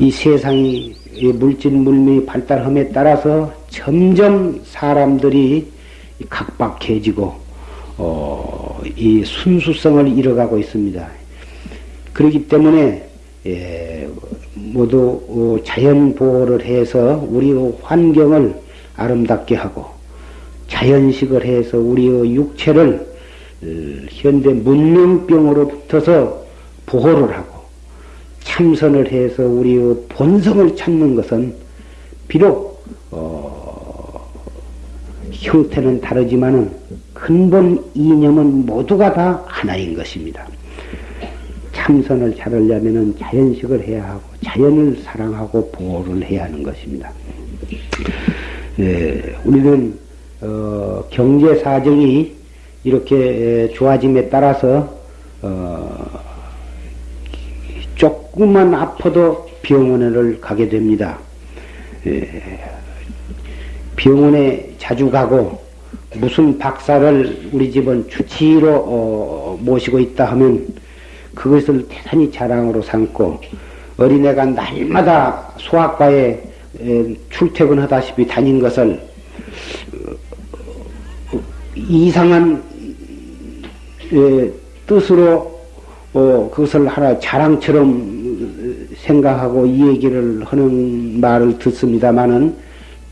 이 세상이 물질 물명이 발달함에 따라서 점점 사람들이 각박해지고 어, 이 순수성을 잃어가고 있습니다. 그렇기 때문에 예, 모두 어, 자연 보호를 해서 우리의 환경을 아름답게 하고 자연식을 해서 우리의 육체를 어, 현대 문명병으로부터서 보호를 하고 참선을 해서 우리의 본성을 찾는 것은 비록 어, 형태는 다르지만은 근본 이념은 모두가 다 하나인 것입니다. 참선을 잘 하려면 자연식을 해야 하고 자연을 사랑하고 보호를 해야 하는 것입니다. 네, 우리는 어, 경제 사정이 이렇게 좋아짐에 따라서 어, 조금만 아파도 병원을 가게 됩니다. 예, 병원에 자주 가고 무슨 박사를 우리 집은 주치의로 어, 모시고 있다 하면 그것을 대단히 자랑으로 삼고 어린애가 날마다 소아과에 에, 출퇴근하다시피 다닌 것을 어, 이상한 에, 뜻으로 어, 그것을 하나 자랑처럼 생각하고 이 얘기를 하는 말을 듣습니다마는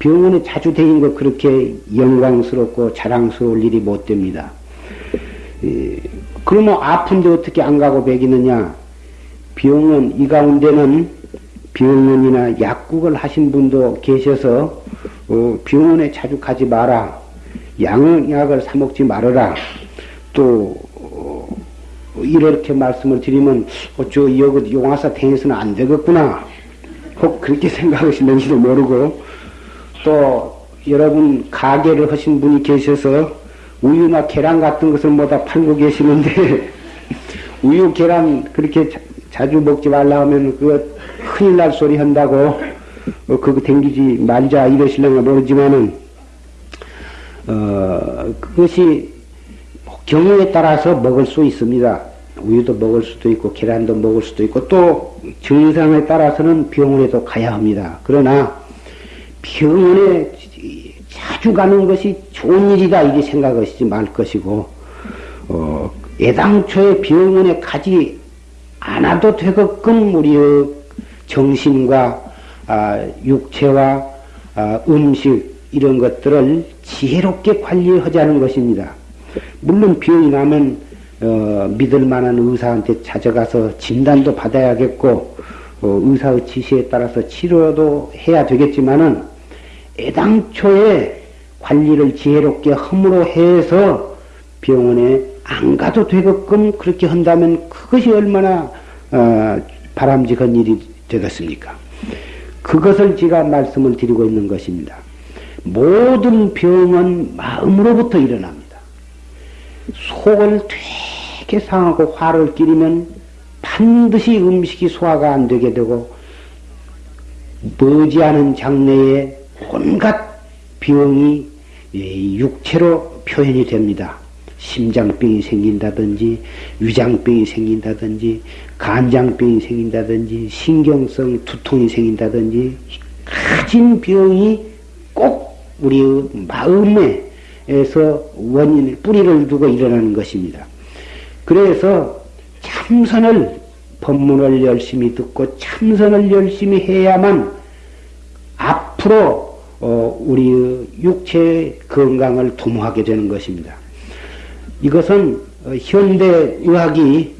병원에 자주 다니는 거 그렇게 영광스럽고 자랑스러울 일이 못 됩니다. 에, 그러면 아픈데 어떻게 안 가고 배기느냐? 병원, 이 가운데는 병원이나 약국을 하신 분도 계셔서, 어, 병원에 자주 가지 마라. 양약을 사먹지 말아라. 또, 어, 이렇게 말씀을 드리면, 어쩌, 여기 용화사 탱에서는 안 되겠구나. 혹 그렇게 생각하시는지도 모르고, 또, 여러분 가게를 하신 분이 계셔서, 우유나 계란 같은 것을 뭐다 팔고 계시는데 우유 계란 그렇게 자, 주 먹지 말라 하면 그거 큰일 날 소리 한다고 어, 그거 댕기지 말자 이러실려나 모르지만은 어 그것이 경우에 따라서 먹을 수 있습니다. 우유도 먹을 수도 있고 계란도 먹을 수도 있고 또 증상에 따라서는 병원에도 가야 합니다. 그러나 병원에 자주 가는 것이 좋은 일이다 이게 생각하시지 말 것이고 어, 애당초에 병원에 가지 않아도 되게끔 우리의 정신과 아, 육체와 아, 음식 이런 것들을 지혜롭게 관리하자는 것입니다. 물론 병이 나면 어, 믿을 만한 의사한테 찾아가서 진단도 받아야겠고 어, 의사의 지시에 따라서 치료도 해야 되겠지만은 애당초에 관리를 지혜롭게 허물어 해서 병원에 안 가도 되게끔 그렇게 한다면 그것이 얼마나 어, 바람직한 일이 되겠습니까? 그것을 제가 말씀을 드리고 있는 것입니다. 모든 병은 마음으로부터 일어납니다. 속을 되게 상하고 화를 끼리면 반드시 음식이 소화가 안 되게 되고 머지않은 장래에 온갖 병이 육체로 표현이 됩니다. 심장병이 생긴다든지 위장병이 생긴다든지 간장병이 생긴다든지 신경성 두통이 생긴다든지 가진 병이 꼭 우리의 마음에서 원인 뿌리를 두고 일어나는 것입니다. 그래서 참선을 법문을 열심히 듣고 참선을 열심히 해야만 앞으로 어, 우리의 육체 건강을 도모하게 되는 것입니다. 이것은 어, 현대 의학이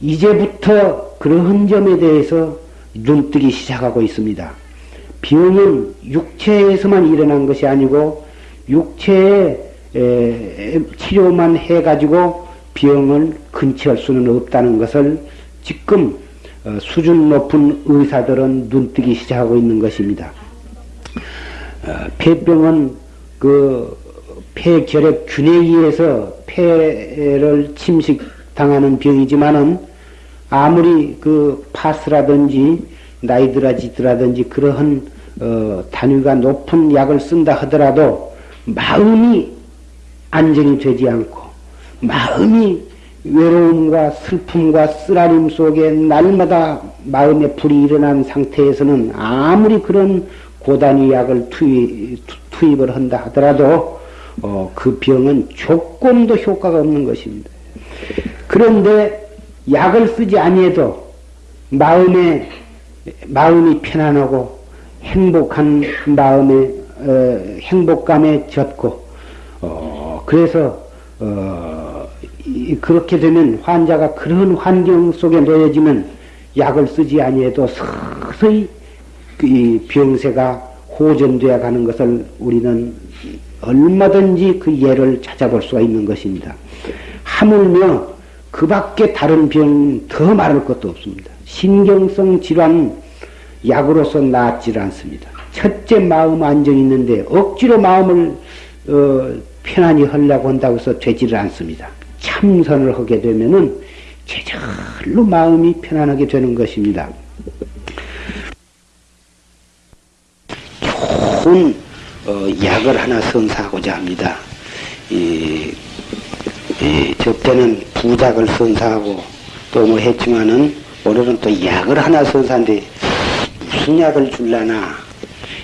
이제부터 그러한 점에 대해서 눈뜨기 시작하고 있습니다. 병은 육체에서만 일어난 것이 아니고 육체에 치료만 해가지고 병을 근치할 수는 없다는 것을 지금 어, 수준 높은 의사들은 눈뜨기 시작하고 있는 것입니다. 어, 폐병은 그 폐결핵 균에 의해서 폐를 침식당하는 병이지만은 아무리 그 파스라든지 나이드라지드라든지 그러한 어, 단위가 높은 약을 쓴다 하더라도 마음이 안정이 되지 않고 마음이 외로움과 슬픔과 쓰라림 속에 날마다 마음의 불이 일어난 상태에서는 아무리 그런 고단위 약을 투입, 투입을 한다 하더라도 어, 그 병은 조금도 효과가 없는 것입니다. 그런데 약을 쓰지 아니해도 마음에 마음이 편안하고 행복한 마음에 어, 행복감에 젖고 어, 그래서 어, 그렇게 되면 환자가 그런 환경 속에 놓여지면 약을 쓰지 아니해도 서서히 이 병세가 호전되어 가는 것을 우리는 얼마든지 그 예를 찾아볼 수가 있는 것입니다. 하물며 그 밖에 다른 병 더 말할 것도 없습니다. 신경성 질환 약으로서 낫질 않습니다. 첫째 마음 안정이 있는데 억지로 마음을 어, 편안히 하려고 한다고 해서 되지를 않습니다. 참선을 하게 되면은 제절로 마음이 편안하게 되는 것입니다. 좋은 어, 약을 하나 선사하고자 합니다. 이, 이, 저때는 부작을 선사하고 또 뭐 했지만은 오늘은 또 약을 하나 선사한데 무슨 약을 줄라나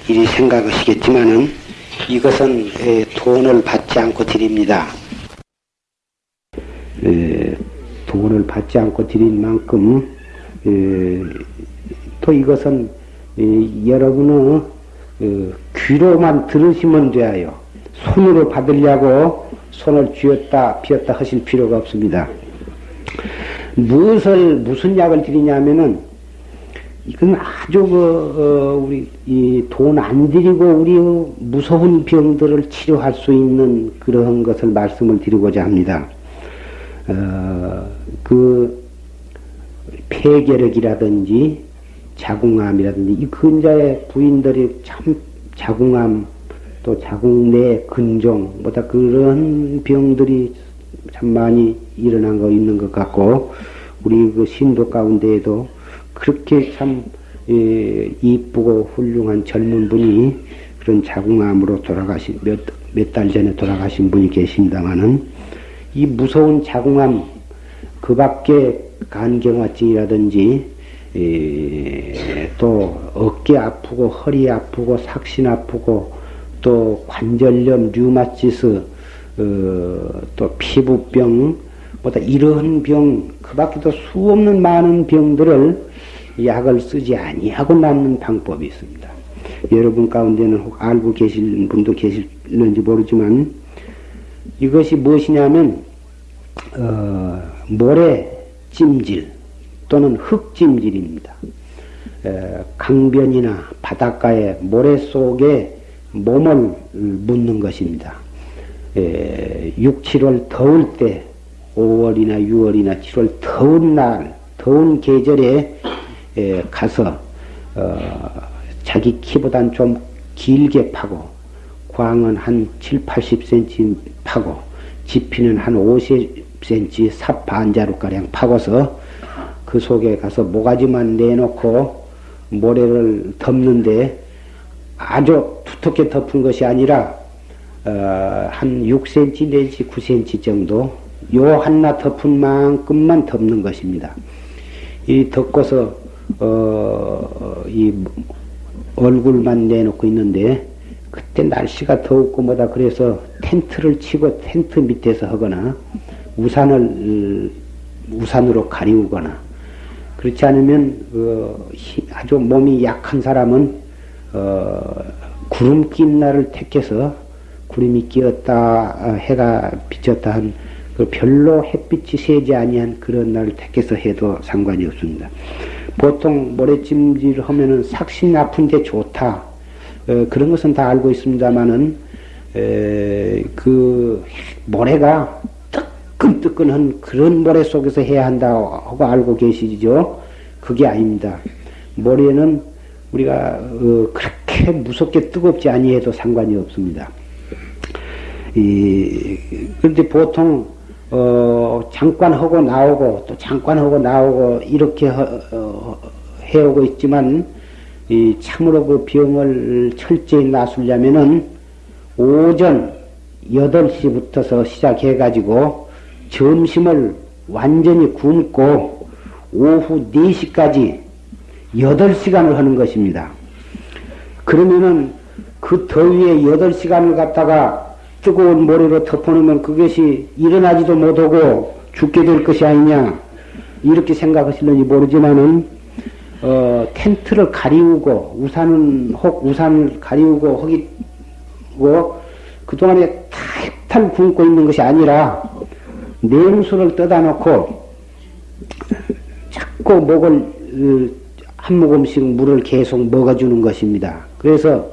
이리 생각하시겠지만은 이것은 에, 돈을 받지 않고 드립니다. 에, 돈을 받지 않고 드린 만큼 에, 또 이것은 여러분의 어, 귀로만 들으시면 돼요. 손으로 받으려고 손을 쥐었다 피었다 하실 필요가 없습니다. 무엇을 무슨 약을 드리냐면은 이건 아주 그 어, 우리 돈안 들이고 우리 무서운 병들을 치료할 수 있는 그런 것을 말씀을 드리고자 합니다. 어, 그 폐결핵이라든지 자궁암이라든지 이 근자의 부인들이 참 자궁암 또 자궁 내 근종 뭐다 그런 병들이 참 많이 일어난 거 있는 것 같고 우리 그 신도 가운데에도 그렇게 참 예, 이쁘고 훌륭한 젊은 분이 그런 자궁암으로 돌아가신 몇몇 달 전에 돌아가신 분이 계신다마는 이 무서운 자궁암 그 밖에 간경화증이라든지 예, 또 어깨 아프고 허리 아프고 삭신 아프고 또 관절염 류마티스 어, 또 피부병 보다 이러한 병그 밖에도 수없는 많은 병들을 약을 쓰지 아니하고 낫는 방법이 있습니다. 여러분 가운데는 혹 알고 계실 분도 계실는지 모르지만 이것이 무엇이냐면 어, 모래 찜질 또는 흙찜질입니다. 에, 강변이나 바닷가의 모래 속에 몸을 묻는 것입니다. 에, 6, 7월 더울 때 5월이나 6월이나 7월 더운 날, 더운 계절에 에, 가서 어, 자기 키보단 좀 길게 파고 광은 한 7, 80cm 파고 지피는 한 50cm 삽 반자루가량 파고서 그 속에 가서 모가지만 내놓고 모래를 덮는데 아주 두텁게 덮은 것이 아니라 어, 한 6cm 내지 9cm 정도 요 하나 덮은 만큼만 덮는 것입니다. 이 덮고서 어, 이 얼굴만 내놓고 있는데 그때 날씨가 더웠고 뭐다 그래서 텐트를 치고 텐트 밑에서 하거나 우산을 우산으로 가리우거나 그렇지 않으면 어, 아주 몸이 약한 사람은 어, 구름 낀 날을 택해서 구름이 끼었다 해가 비쳤다 한그 별로 햇빛이 세지 아니한 그런 날을 택해서 해도 상관이 없습니다. 보통 모래찜질을 하면은 삭신 아픈데 좋다. 어, 그런 것은 다 알고 있습니다만은 그 모래가 뜨끈뜨끈한 그런 모래 속에서 해야 한다고 알고 계시죠? 그게 아닙니다. 모래는 우리가 어, 그렇게 무섭게 뜨겁지 아니해도 상관이 없습니다. 이, 그런데 보통 어, 잠깐 하고 나오고 또 잠깐 하고 나오고 이렇게 하, 어, 해오고 있지만 이 참으로 그 병을 철저히 나술려면은 오전 8시부터서 시작해 가지고 점심을 완전히 굶고 오후 4시까지 8시간을 하는 것입니다. 그러면은 그 더위에 8시간을 갖다가 뜨거운 모래로 덮어놓으면 그것이 일어나지도 못하고 죽게 될 것이 아니냐 이렇게 생각하실는지 모르지만은 어, 텐트를 가리우고 우산은 혹 우산을 가리우고 하기고 그동안에 탈탈 굶고 있는 것이 아니라 냉수를 떠다 놓고 자꾸 목을 어, 한 모금씩 물을 계속 먹어주는 것입니다. 그래서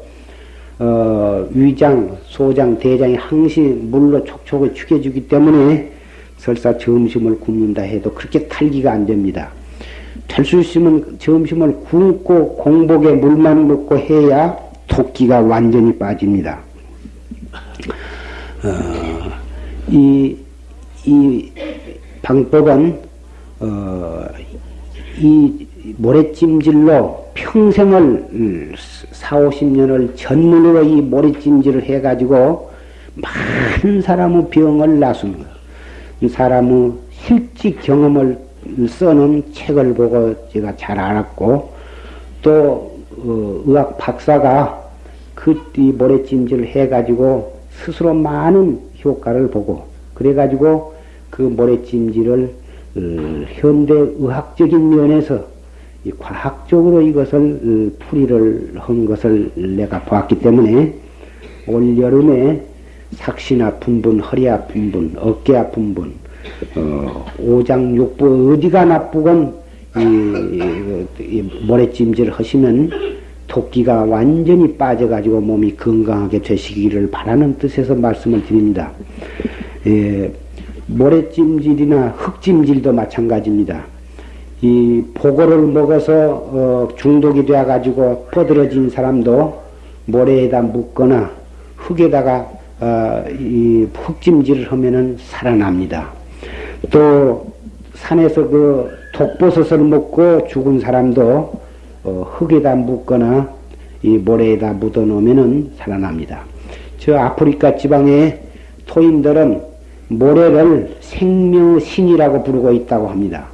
어, 위장, 소장, 대장이 항시 물로 촉촉을 죽여주기 때문에 설사 점심을 굶는다 해도 그렇게 탈기가 안 됩니다. 될 수 있으면 점심을 굶고 공복에 물만 먹고 해야 토끼가 완전히 빠집니다. 어, 이, 이 방법은 어, 이 모래찜질로 평생을 4, 50년을 전문으로 이 모래찜질을 해가지고 많은 사람의 병을 나순 거. 이 사람의 실직 경험을 써놓은 책을 보고 제가 잘 알았고 또 어, 의학 박사가 그이 모래찜질을 해가지고 스스로 많은 효과를 보고 그래가지고 그 모래찜질을 어, 현대 의학적인 면에서 과학적으로 이것을 어, 풀이를 한 것을 내가 보았기 때문에 올 여름에 삭신 아픈 분, 허리 아픈 분, 어깨 아픈 분, 어, 오장육부 어디가 나쁘건 이, 이 모래찜질 하시면 토끼가 완전히 빠져가지고 몸이 건강하게 되시기를 바라는 뜻에서 말씀을 드립니다. 예, 모래찜질이나 흙찜질도 마찬가지입니다. 이 보고를 먹어서 어, 중독이 되어가지고 뻗어진 사람도 모래에다 묻거나 흙에다가 어, 이 흙찜질을 하면은 살아납니다. 또 산에서 그 독버섯을 먹고 죽은 사람도 어, 흙에다 묻거나 이 모래에다 묻어 놓으면은 살아납니다. 저 아프리카 지방의 토인들은 모래를 생명신이라고 부르고 있다고 합니다.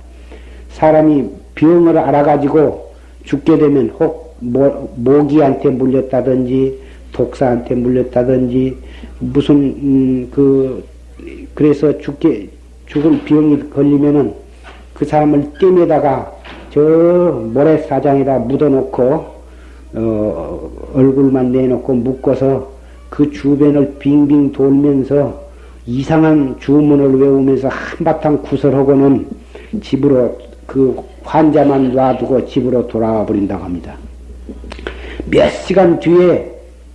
사람이 병을 알아가지고 죽게 되면 혹 모, 모기한테 물렸다든지 독사한테 물렸다든지 무슨 음, 그 그래서 죽게 죽을 병이 걸리면은 그 사람을 뗀에다가 저 모래사장에다 묻어놓고 어, 얼굴만 내놓고 묶어서 그 주변을 빙빙 돌면서 이상한 주문을 외우면서 한바탕 구설하고는 집으로 그 환자만 놔두고 집으로 돌아와 버린다고 합니다. 몇 시간 뒤에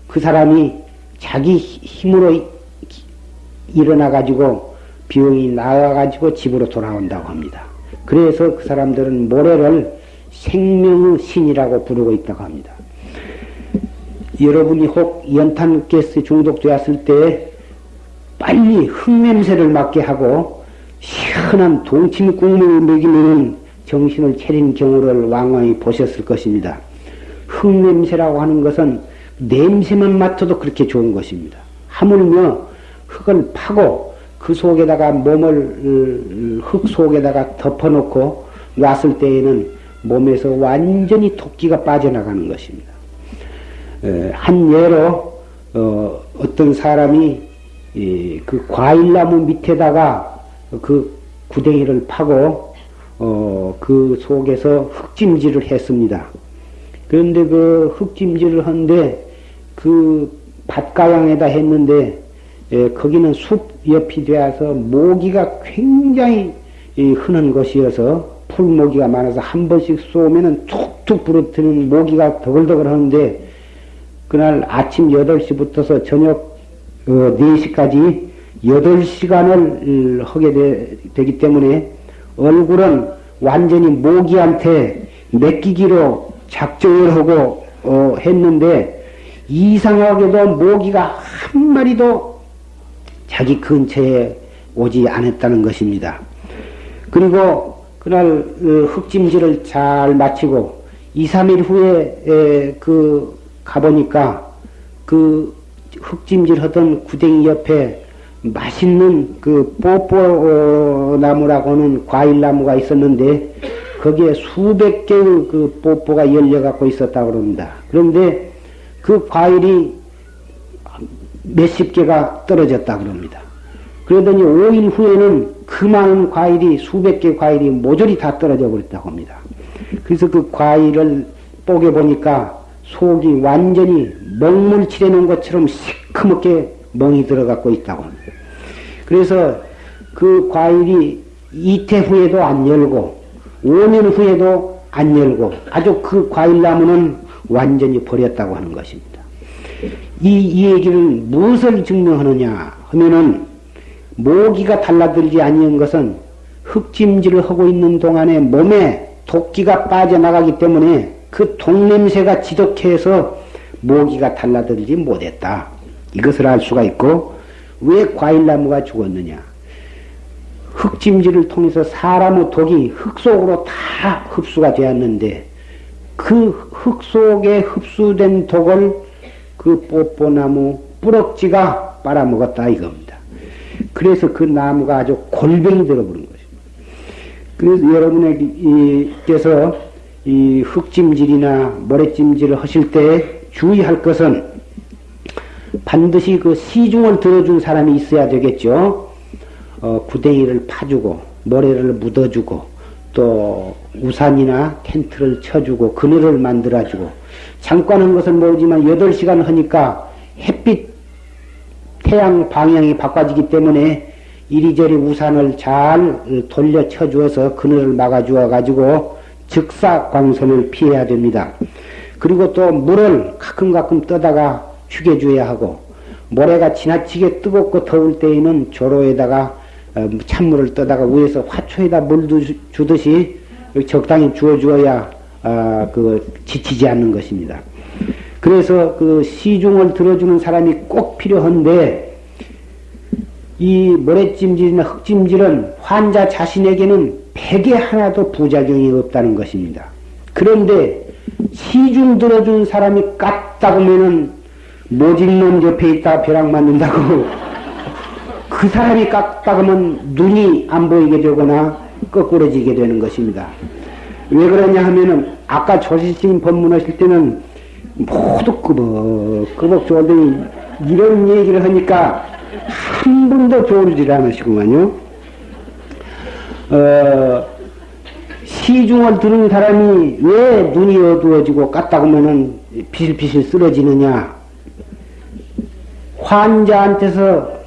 그 사람이 자기 힘으로 일어나 가지고 병이 나와 가지고 집으로 돌아온다고 합니다. 그래서 그 사람들은 모래를 생명의 신이라고 부르고 있다고 합니다. 여러분이 혹 연탄 가스 중독되었을 때 빨리 흙냄새를 맡게 하고 시원한 동치미 국물을 먹이면 정신을 차린 경우를 왕왕히 보셨을 것입니다. 흙냄새라고 하는 것은 냄새만 맡아도 그렇게 좋은 것입니다. 하물며 흙을 파고 그 속에다가 몸을 흙 속에다가 덮어놓고 놨을 때에는 몸에서 완전히 토끼가 빠져나가는 것입니다. 한 예로 어, 떤 사람이 그 과일나무 밑에다가 그 구덩이를 파고 어, 그 속에서 흙찜질을 했습니다. 그런데 그 흙찜질을 하는데 그 밭가양에다 했는데 예, 거기는 숲 옆이 되어서 모기가 굉장히 흔한 것이어서 풀모기가 많아서 한 번씩 쏘면은 툭툭 부러뜨는 모기가 더글더글 하는데 그날 아침 8시부터서 저녁 어, 4시까지 8시간을 하게 되, 기 때문에 얼굴은 완전히 모기한테 맡기기로 작정을 하고 어, 했는데 이상하게도 모기가 한 마리도 자기 근처에 오지 않았다는 것입니다. 그리고 그날 어, 흙찜질을 잘 마치고 2, 3일 후에 에, 그 가보니까 그 흙찜질 하던 구덩이 옆에 맛있는 그 뽀뽀 나무라고는 과일 나무가 있었는데 거기에 수백 개의 그 뽀뽀가 열려 갖고 있었다 그럽니다. 그런데 그 과일이 몇십 개가 떨어졌다 그럽니다. 그러더니 5일 후에는 그 많은 과일이 수백 개 과일이 모조리 다 떨어져 버렸다고 합니다. 그래서 그 과일을 뽀개 보니까 속이 완전히 먹물 칠해놓은 것처럼 시커멓게 멍이 들어갖고 있다고 합니다. 그래서 그 과일이 이태 후에도 안 열고 5년 후에도 안 열고 아주 그 과일나무는 완전히 버렸다고 하는 것입니다. 이, 이 얘기는 무엇을 증명하느냐 하면은 모기가 달라들지 아니한 것은 흙찜질을 하고 있는 동안에 몸에 도끼가 빠져나가기 때문에 그 독냄새가 지독해서 모기가 달라들지 못했다. 이것을 알 수가 있고 왜 과일나무가 죽었느냐? 흙찜질을 통해서 사람의 독이 흙 속으로 다 흡수가 되었는데 그 흙 속에 흡수된 독을 그 뽀뽀나무 뿌럭지가 빨아먹었다 이겁니다. 그래서 그 나무가 아주 골병이 들어버린 것입니다. 그래서 여러분에게서 이 흙찜질이나 모래찜질을 하실 때 주의할 것은 반드시 그 시중을 들어준 사람이 있어야 되겠죠. 어, 구덩이를 파주고 모래를 묻어주고 또 우산이나 텐트를 쳐주고 그늘을 만들어주고 잠깐 한 것은 모르지만 8시간 하니까 햇빛 태양 방향이 바꿔지기 때문에 이리저리 우산을 잘 돌려 쳐주어서 그늘을 막아주어 가지고 즉사광선을 피해야 됩니다. 그리고 또 물을 가끔 가끔 떠다가 죽여줘야 하고 모래가 지나치게 뜨겁고 더울 때에는 조로에다가 어, 찬물을 떠다가 위에서 화초에다 물 주듯이 적당히 주어주어야 아, 그 지치지 않는 것입니다. 그래서 그 시중을 들어주는 사람이 꼭 필요한데 이 모래찜질이나 흙찜질은 환자 자신에게는 백에 하나도 부작용이 없다는 것입니다. 그런데 시중 들어준 사람이 깠다 보면은 모진놈 옆에 있다 벼락 맞는다고 그 사람이 깠다 그러면 눈이 안 보이게 되거나 거꾸러지게 되는 것입니다. 왜 그러냐 하면은 아까 조실스님 법문하실 때는 모두 끄벅끄벅 좋은데 이런 얘기를 하니까 한 분도 좋을질 않으시구만요. 어, 시중을 들은 사람이 왜 눈이 어두워지고 깠다 보면은 비실비실 쓰러지느냐. 환자한테서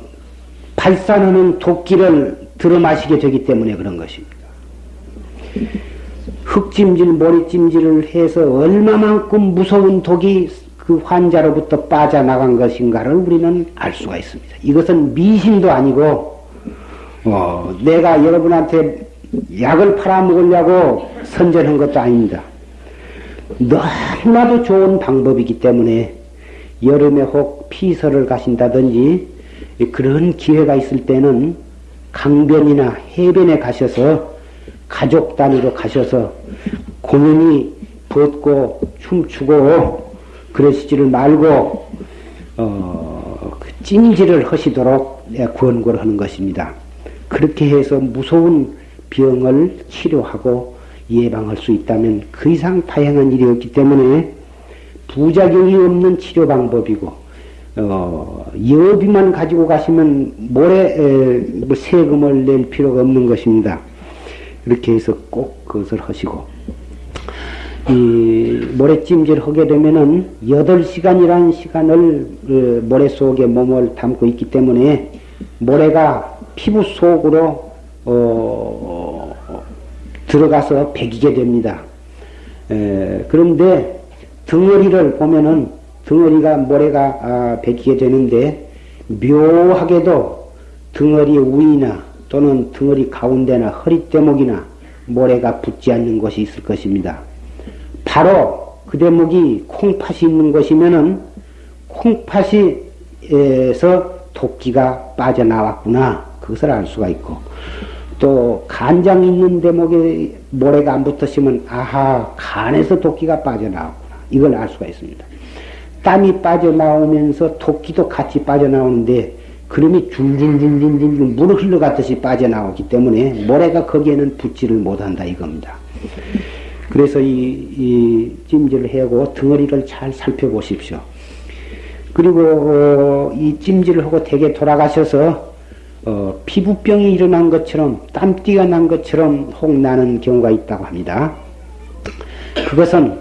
발산하는 도끼를 들어 마시게 되기 때문에 그런 것입니다. 흙찜질, 모리찜질을 해서 얼마만큼 무서운 독이 그 환자로부터 빠져나간 것인가를 우리는 알 수가 있습니다. 이것은 미신도 아니고, 어, 내가 여러분한테 약을 팔아먹으려고 선전한 것도 아닙니다. 너무나도 좋은 방법이기 때문에 여름에 혹 피서를 가신다든지 그런 기회가 있을 때는 강변이나 해변에 가셔서 가족 단위로 가셔서 공연히 벗고 춤추고 그러시지를 말고 어, 그 찜질을 하시도록 권고를 하는 것입니다. 그렇게 해서 무서운 병을 치료하고 예방할 수 있다면 그 이상 다양한 일이 없기 때문에 부작용이 없는 치료 방법이고 어, 여비만 가지고 가시면 모래 에, 뭐 세금을 낼 필요가 없는 것입니다. 이렇게 해서 꼭 그것을 하시고 이 모래찜질 하게 되면은 8시간이라는 시간을 그 모래 속에 몸을 담고 있기 때문에 모래가 피부 속으로 어, 들어가서 배기게 됩니다. 에, 그런데 덩어리를 보면은 덩어리가 모래가 아, 베기게 되는데 묘하게도 덩어리 위나 또는 덩어리 가운데나 허리 대목이나 모래가 붙지 않는 곳이 있을 것입니다. 바로 그 대목이 콩팥이 있는 곳이면은 콩팥이에서 도끼가 빠져나왔구나 그것을 알 수가 있고 또 간장 있는 대목에 모래가 안 붙었으면 아하 간에서 도끼가 빠져나왔구나 이걸 알 수가 있습니다. 땀이 빠져나오면서 도끼도 같이 빠져나오는데 그름이 줄줄줄줄줄 물을 흘러갔듯이 빠져나오기 때문에 모래가 거기에는 붙지를 못한다 이겁니다. 그래서 이, 이 찜질을 하고 덩어리를 잘 살펴보십시오. 그리고 어, 이 찜질을 하고 대개 돌아가셔서 어, 피부병이 일어난 것처럼 땀띠가 난 것처럼 혹 나는 경우가 있다고 합니다. 그것은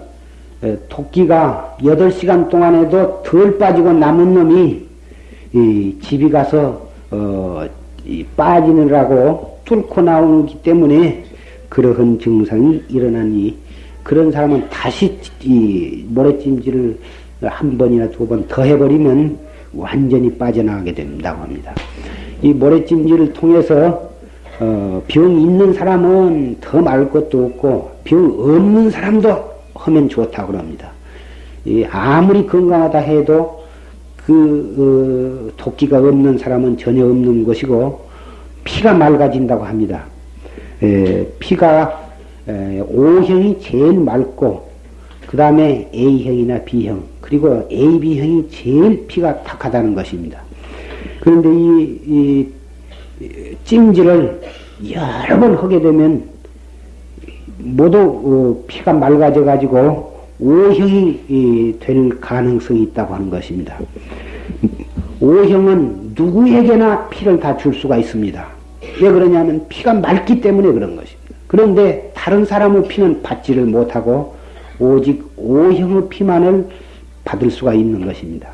어, 토끼가 8시간 동안에도 덜 빠지고 남은 놈이 이 집이 가서 어, 빠지느라고 뚫고 나오기 때문에 그러한 증상이 일어나니 그런 사람은 다시 이 모래찜질을 한 번이나 두 번 더 해버리면 완전히 빠져나가게 된다고 합니다. 이 모래찜질을 통해서 어, 병 있는 사람은 더 말 것도 없고 병 없는 사람도 하면 좋다고 합니다. 이 아무리 건강하다 해도 그 어, 토끼가 없는 사람은 전혀 없는 것이고 피가 맑아진다고 합니다. 에, 피가 에, O형이 제일 맑고 그 다음에 A형이나 B형 그리고 AB형이 제일 피가 탁하다는 것입니다. 그런데 이, 이 찜질을 여러 번 하게 되면 모두 어, 피가 맑아져 가지고 O형이 될 가능성이 있다고 하는 것입니다. O형은 누구에게나 피를 다 줄 수가 있습니다. 왜 그러냐면 피가 맑기 때문에 그런 것입니다. 그런데 다른 사람의 피는 받지를 못하고 오직 O형의 피만을 받을 수가 있는 것입니다.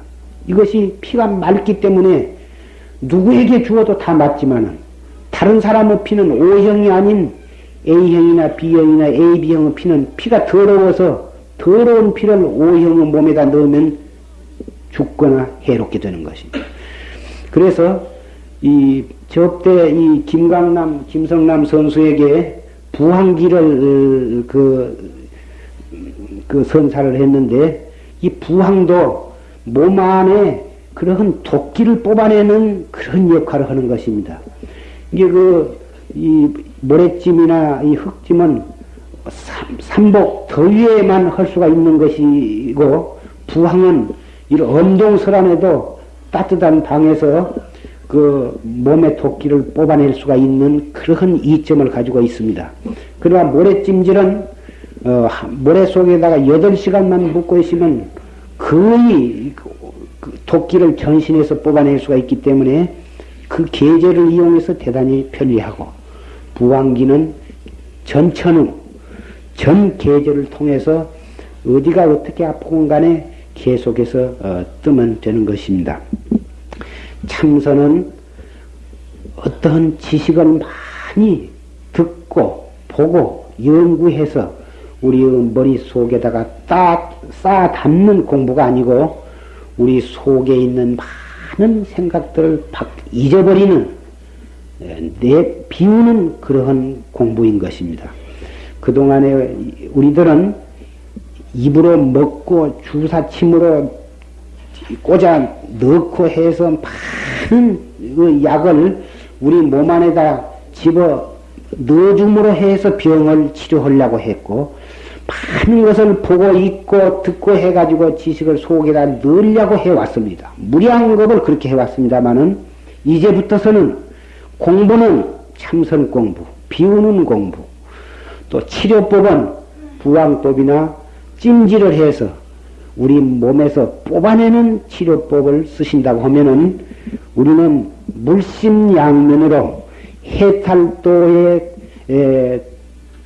이것이 피가 맑기 때문에 누구에게 주어도 다 맞지만은 다른 사람의 피는 O형이 아닌 A형이나 B형이나 AB형의 피는 피가 더러워서 더러운 피를 O형의 몸에다 넣으면 죽거나 해롭게 되는 것입니다. 그래서 이 접대 이 김강남 김성남 선수에게 부항기를 그, 그 선사를 했는데 이 부항도 몸 안에 그러한 도끼를 뽑아내는 그런 역할을 하는 것입니다. 이게 그, 이 모래찜이나 이 흙찜은 삼복 더위에만 할 수가 있는 것이고, 부항은 이런 엄동설 안에도 따뜻한 방에서 그 몸의 도끼를 뽑아낼 수가 있는 그러한 이점을 가지고 있습니다. 그러나 모래찜질은 어, 모래 속에다가 8시간만 묵고 있으면 거의 그 도끼를 전신에서 뽑아낼 수가 있기 때문에 그 계절을 이용해서 대단히 편리하고 부왕기는 전천후 전 계절을 통해서 어디가 어떻게 아프건 간에 계속해서 어, 뜨면 되는 것입니다. 참선은 어떠한 지식을 많이 듣고 보고 연구해서 우리의 머릿속에다가 따, 쌓아 담는 공부가 아니고 우리 속에 있는 많은 생각들을 잊어버리는 예, 내 비우는 그러한 공부인 것입니다. 그동안에 우리들은 입으로 먹고 주사침으로 꽂아 넣고 해서 많은 그 약을 우리 몸 안에다 집어 넣어줌으로 해서 병을 치료하려고 했고 많은 것을 보고 있고 듣고 해가지고 지식을 속에다 넣으려고 해왔습니다. 무리한 것을 그렇게 해왔습니다만은 이제부터서는 공부는 참선 공부, 비우는 공부, 또 치료법은 부왕법이나 찜질을 해서 우리 몸에서 뽑아내는 치료법을 쓰신다고 하면은 우리는 물심양면으로 해탈도에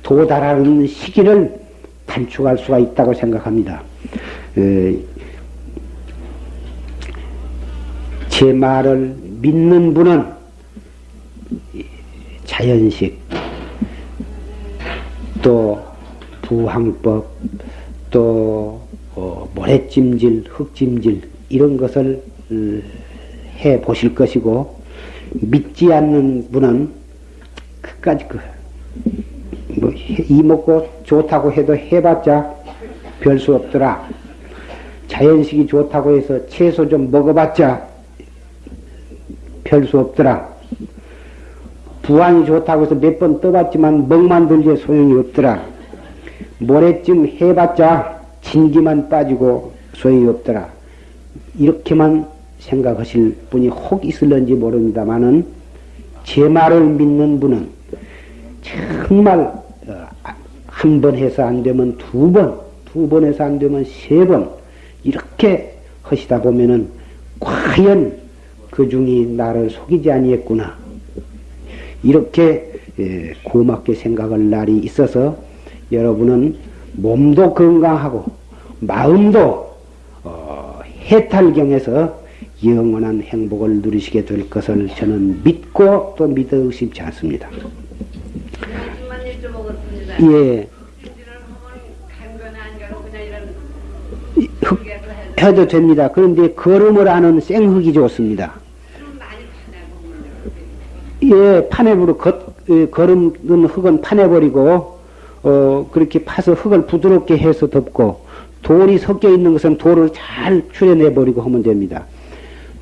도달하는 시기를 단축할 수가 있다고 생각합니다. 제 말을 믿는 분은 자연식, 또 부항법, 또 어, 모래찜질, 흙찜질 이런 것을 음, 해 보실 것이고 믿지 않는 분은 끝까지 그 뭐, 이먹고 좋다고 해도 해봤자 별 수 없더라. 자연식이 좋다고 해서 채소 좀 먹어봤자 별 수 없더라. 부안이 좋다고 해서 몇 번 떠봤지만 먹만 들지 소용이 없더라. 모래쯤 해봤자 진기만 빠지고 소용이 없더라. 이렇게만 생각하실 분이 혹 있을런지 모릅니다만은 제 말을 믿는 분은 정말 어, 한번 해서 안 되면 두 번, 두 번 해서 안 되면 세 번 이렇게 하시다 보면은 과연 그 중이 나를 속이지 아니했구나 이렇게 예, 고맙게 생각할 날이 있어서 여러분은 몸도 건강하고 마음도 어, 해탈경에서 영원한 행복을 누리시게 될 것을 저는 믿고 또 믿어 의심치 않습니다. 예. 흙, 해도 됩니다. 그런데 걸음을 하는 생흙이 좋습니다. 예, 파내버려 걸음은 흙은 파내버리고 어, 그렇게 파서 흙을 부드럽게 해서 덮고 돌이 섞여 있는 것은 돌을 잘 추려내 버리고 하면 됩니다.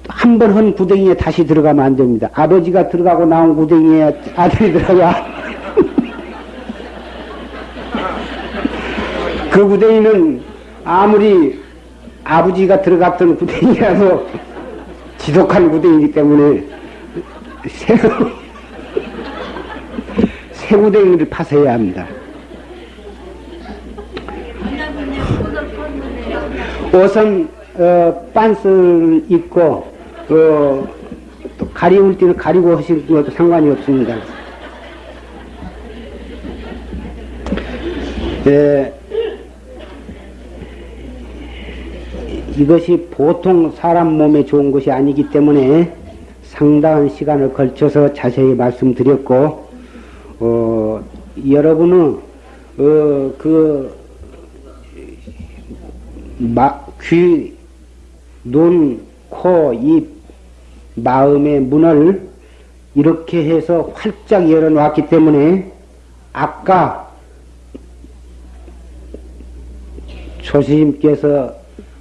한 번 한 구덩이에 다시 들어가면 안 됩니다. 아버지가 들어가고 나온 구덩이에 아들이 들어가. 그 구덩이는 아무리 아버지가 들어갔던 구덩이라도 지독한 구덩이기 때문에 새, 새 구덩이를 파서야 합니다. 옷은 어, 빤스를 입고 어, 또 가리울 때는 가리고 하시는 것도 상관이 없습니다. 예, 이것이 보통 사람 몸에 좋은 것이 아니기 때문에 상당한 시간을 걸쳐서 자세히 말씀드렸고 어, 여러분은 어, 그 마, 귀, 눈, 코, 입, 마음의 문을 이렇게 해서 활짝 열어놓았기 때문에 아까 조시님께서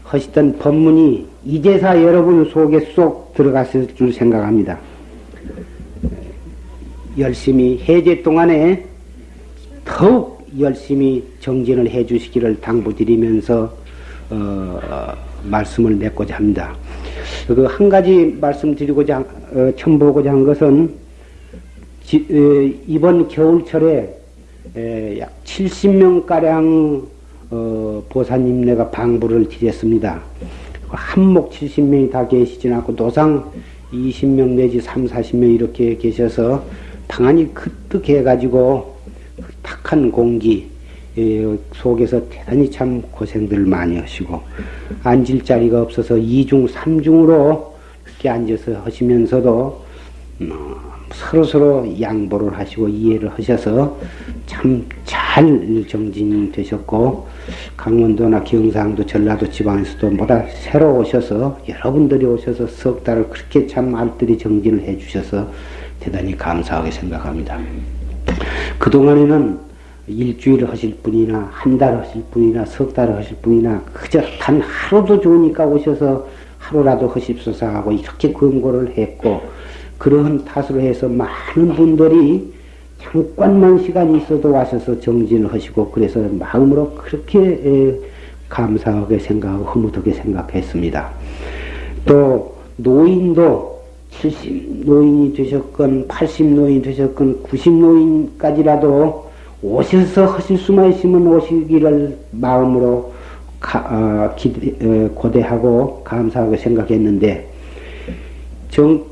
하시던 법문이 이제사 여러분 속에 쏙 들어갔을 줄 생각합니다. 열심히 해제 동안에 더욱 열심히 정진을 해 주시기를 당부드리면서 어, 말씀을 맺고자 합니다. 그 한 가지 말씀드리고자 어, 첨보고자 한 것은 지, 에, 이번 겨울철에 에, 약 70명 가량 어, 보사님네가 방부를 드렸습니다. 한목 70명이 다 계시진 않고 노상 20명 내지 3, 40명 이렇게 계셔서 방안이 크득해가지고 탁한 공기 속에서 대단히 참 고생들 많이 하시고 앉을 자리가 없어서 2중, 3중으로 그렇게 앉아서 하시면서도 어, 서로 서로 양보를 하시고 이해를 하셔서 참 잘 정진되셨고 강원도나 경상도 전라도 지방에서도 보다 새로 오셔서 여러분들이 오셔서 석 달을 그렇게 참 알뜰히 정진을 해 주셔서 대단히 감사하게 생각합니다. 그동안에는 일주일 하실 분이나 한 달 하실 분이나 석 달 하실 분이나 그저 단 하루도 좋으니까 오셔서 하루라도 하십소서 하고 이렇게 권고를 했고 그러한 탓으로 해서 많은 분들이 잠깐만 시간이 있어도 와셔서 정진을 하시고 그래서 마음으로 그렇게 감사하게 생각하고 흐뭇하게 생각했습니다. 또 노인도 70 노인이 되셨건 80 노인이 되셨건 90 노인까지라도 오셔서 하실 수만 있으면 오시기를 마음으로 가, 어, 기대, 어, 고대하고 감사하고 생각했는데 정,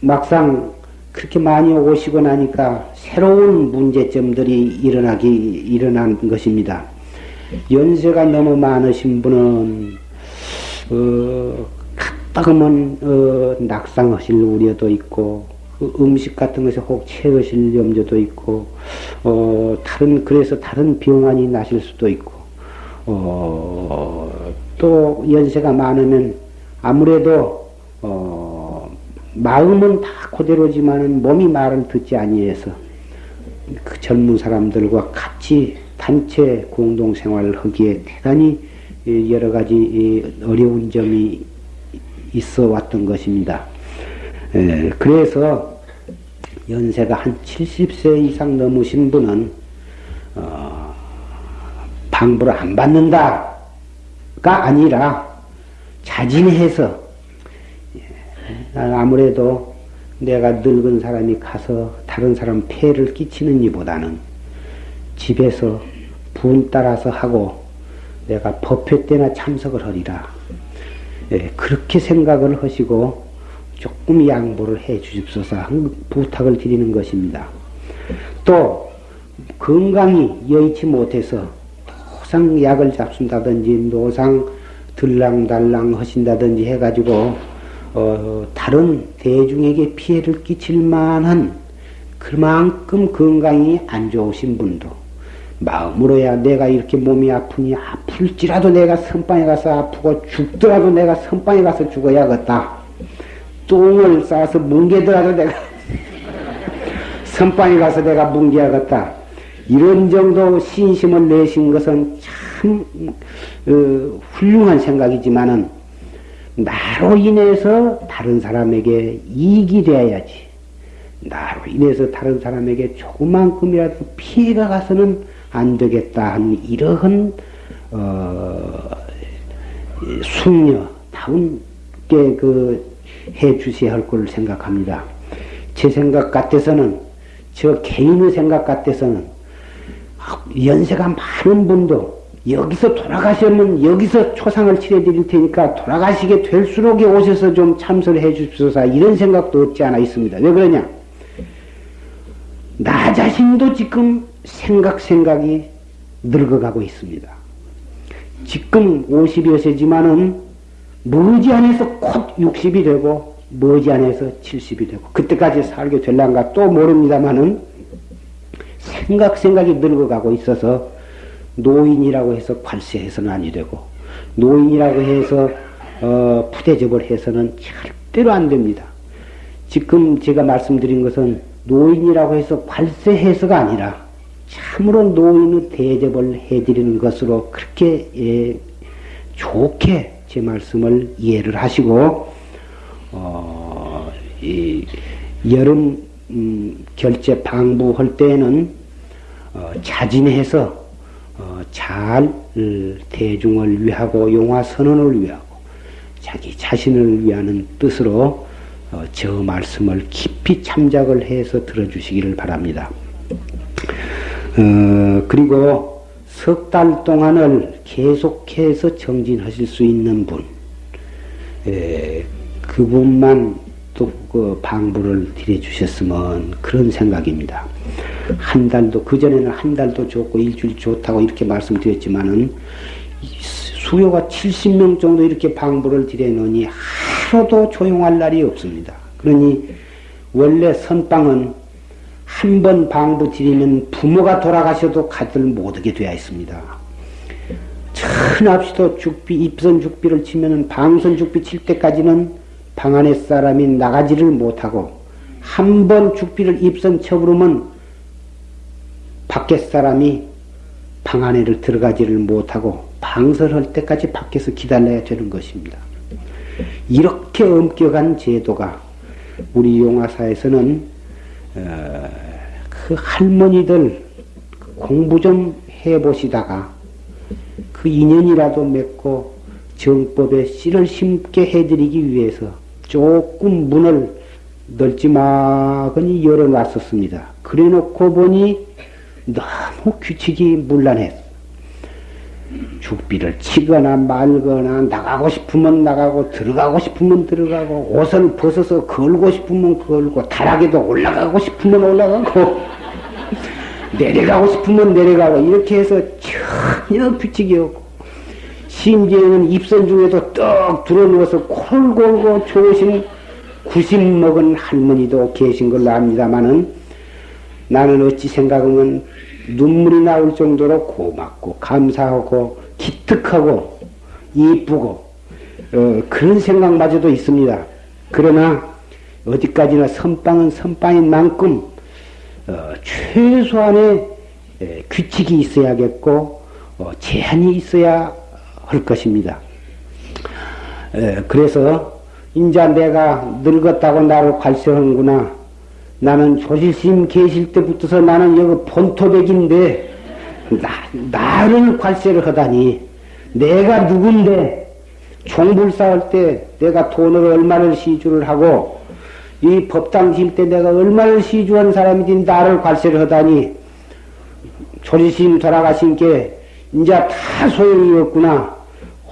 막상 그렇게 많이 오시고 나니까 새로운 문제점들이 일어나기 일어난 것입니다. 연세가 너무 많으신 분은 어, 가면 어, 낙상하실 우려도 있고 그 음식 같은 것에 혹 채우실 염려도 있고 어, 다른 그래서 다른 병환이 나실 수도 있고 어, 또 연세가 많으면 아무래도 어, 마음은 다 그대로지만은 몸이 말을 듣지 아니해서 그 젊은 사람들과 같이 단체 공동 생활을 하기에 대단히 여러 가지 어려운 점이 있어 왔던 것입니다. 그래서 연세가 한 70세 이상 넘으신 분은 어, 방부를 안 받는다가 아니라 자진해서 예, 아무래도 내가 늙은 사람이 가서 다른 사람 폐를 끼치는 이보다는 집에서 분 따라서 하고 내가 법회 때나 참석을 하리라. 예, 그렇게 생각을 하시고 조금 양보를 해 주십소서 부탁을 드리는 것입니다. 또 건강이 여의치 못해서 노상 약을 잡순다든지 노상 들랑달랑 하신다든지 해가지고 어, 다른 대중에게 피해를 끼칠 만한 그만큼 건강이 안 좋으신 분도 마음으로야 내가 이렇게 몸이 아프니 아플지라도 내가 선방에 가서 아프고 죽더라도 내가 선방에 가서 죽어야겠다. 똥을 싸서 뭉개더라도 내가 선방에 가서 내가 뭉개야겠다. 이런 정도 신심을 내신 것은 참 어, 훌륭한 생각이지만은 나로 인해서 다른 사람에게 이익이 되어야지. 나로 인해서 다른 사람에게 조그만큼이라도 피해가 가서는 안 되겠다 하는 이러한 어, 숙녀다운 게그 해 주셔야 할 걸 생각합니다. 제 생각 같아서는 저 개인의 생각 같아서는 연세가 많은 분도 여기서 돌아가시면 여기서 초상을 치러 드릴 테니까 돌아가시게 될수록 오셔서 좀 참선을 해 주십소서 이런 생각도 없지 않아 있습니다. 왜 그러냐? 나 자신도 지금 생각 생각이 늙어가고 있습니다. 지금 50여 세지만은 머지않아서 곧 60이 되고 머지않아서 70이 되고 그때까지 살게 될란가 또 모릅니다만은 생각 생각이 늙어가고 있어서 노인이라고 해서 관세해서는 아니 되고 노인이라고 해서 어, 푸대접을 해서는 절대로 안 됩니다. 지금 제가 말씀드린 것은 노인이라고 해서 관세해서가 아니라 참으로 노인의 대접을 해드리는 것으로 그렇게 예, 좋게 제 말씀을 이해를 하시고 어, 여름 음, 결제 방부할 때에는 어, 자진해서 어, 잘 대중을 위하고 용화 선언을 위하고 자기 자신을 위하는 뜻으로 어, 저 말씀을 깊이 참작을 해서 들어주시기를 바랍니다. 어, 그리고 석 달 동안을 계속해서 정진하실 수 있는 분, 에, 그분만 또 그 방부를 드려주셨으면 그런 생각입니다. 한 달도, 그전에는 한 달도 좋고 일주일 좋다고 이렇게 말씀드렸지만은 수요가 70명 정도 이렇게 방부를 드려놓으니 하루도 조용할 날이 없습니다. 그러니 원래 선방은 한 번 방부 드리면 부모가 돌아가셔도 가들 못하게 되어 있습니다. 천합시도 죽비, 입선 죽비를 치면은 방선 죽비 칠 때까지는 방 안에 사람이 나가지를 못하고 한 번 죽비를 입선 쳐부르면 밖에 사람이 방 안에를 들어가지를 못하고 방설할 때까지 밖에서 기다려야 되는 것입니다. 이렇게 엄격한 제도가 우리 용화사에서는 어, 그 할머니들 공부 좀 해보시다가 그 인연이라도 맺고 정법에 씨를 심게 해드리기 위해서 조금 문을 넓지막으니 열어놨었습니다. 그래 놓고 보니 너무 규칙이 문란했어. 죽비를 치거나 말거나 나가고 싶으면 나가고 들어가고 싶으면 들어가고 옷을 벗어서 걸고 싶으면 걸고 다락에도 올라가고 싶으면 올라가고 내려가고 싶으면 내려가고 이렇게 해서 전혀 규칙이 없고 심지어는 입선 중에도 떡 들어누워서 콜 골고 좋으신 구심 먹은 할머니도 계신 걸로 압니다마는 나는 어찌 생각하면 눈물이 나올 정도로 고맙고 감사하고 기특하고 이쁘고 어, 그런 생각마저도 있습니다. 그러나 어디까지나 선빵은 선빵인 만큼 어, 최소한의 에, 규칙이 있어야겠고 어, 제한이 있어야 할 것입니다. 에, 그래서 인자 내가 늙었다고 나를 관세하는구나 나는 조실심 계실 때부터서 나는 여기 본토백인데 나, 나를 관세를 하다니 내가 누군데 종불 쌓을 때 내가 돈을 얼마를 시주를 하고 이 법당 질 때 내가 얼마를 시주한 사람이지 나를 관세를 하다니 조리심 돌아가신 게 이제 다 소용이 없구나.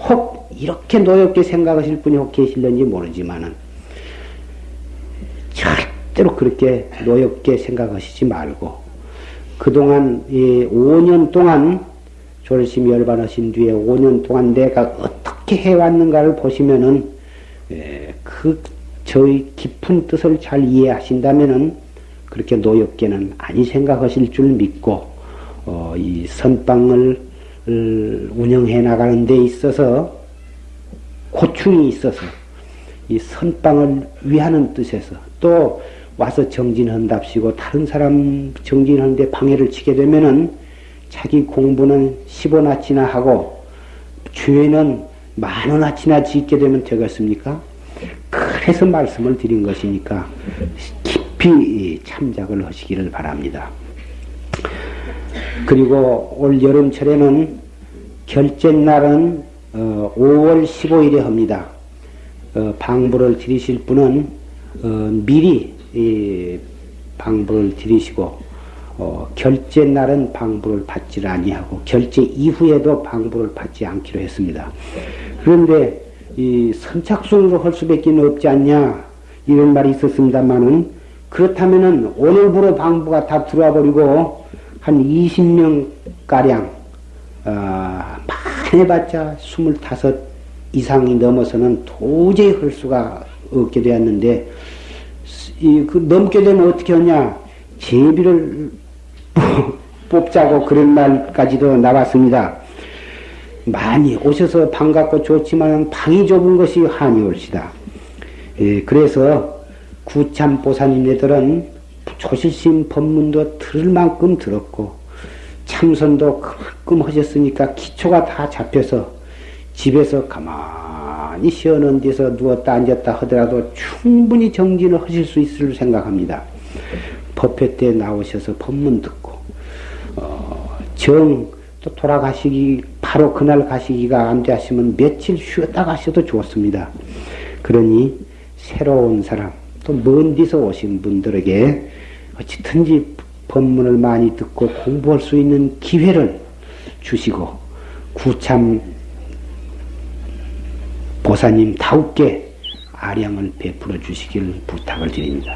혹 이렇게 노엽게 생각하실 분이 혹 계실는지 모르지만은 절 대로 그렇게 노엽게 생각하시지 말고 그동안 이 5년 동안 조르심 열반하신 뒤에 5년 동안 내가 어떻게 해왔는가를 보시면은 에, 그 저의 깊은 뜻을 잘 이해하신다면은 그렇게 노엽게는 아니 생각하실 줄 믿고 어, 이 선방을 운영해 나가는 데 있어서 고충이 있어서 이 선방을 위하는 뜻에서 또 와서 정진한답시고 다른 사람 정진하는데 방해를 치게 되면은 자기 공부는 10원아치나 하고 죄는 만원아치나 짓게 되면 되겠습니까? 그래서 말씀을 드린 것이니까 깊이 참작을 하시기를 바랍니다. 그리고 올 여름철에는 결제 날은 5월 어, 15일에 합니다. 어, 방부를 드리실 분은 어, 미리 방부를 드리시고 결제 날은 방부를 받지 아니하고 결제 이후에도 방부를 받지 않기로 했습니다. 그런데 이 선착순으로 할 수밖에 없지 않냐 이런 말이 있었습니다만은 그렇다면은 오늘부로 방부가 다 들어와 버리고 한 20명 가량 어, 해봤자 25 이상이 넘어서는 도저히 할 수가 없게 되었는데 이, 그 넘게 되면 어떻게 하냐 제비를 뽑자고 그런 말까지도 나왔습니다. 많이 오셔서 반갑고 좋지만 방이 좁은 것이 한이 올시다. 예, 그래서 구참 보사님네들은 조실심 법문도 들을 만큼 들었고 참선도 그만큼 하셨으니까 기초가 다 잡혀서 집에서 가만 히 쉬어는 데서 누웠다 앉았다 하더라도 충분히 정진을 하실 수 있을 생각합니다. 법회 때 나오셔서 법문 듣고 어, 정 또 돌아가시기 바로 그날 가시기가 안 되시면 며칠 쉬었다 가셔도 좋습니다. 그러니 새로운 사람 또 먼 데서 오신 분들에게 어찌든지 법문을 많이 듣고 공부할 수 있는 기회를 주시고 구참 보사님 다웃게 아량을 베풀어 주시길 부탁을 드립니다.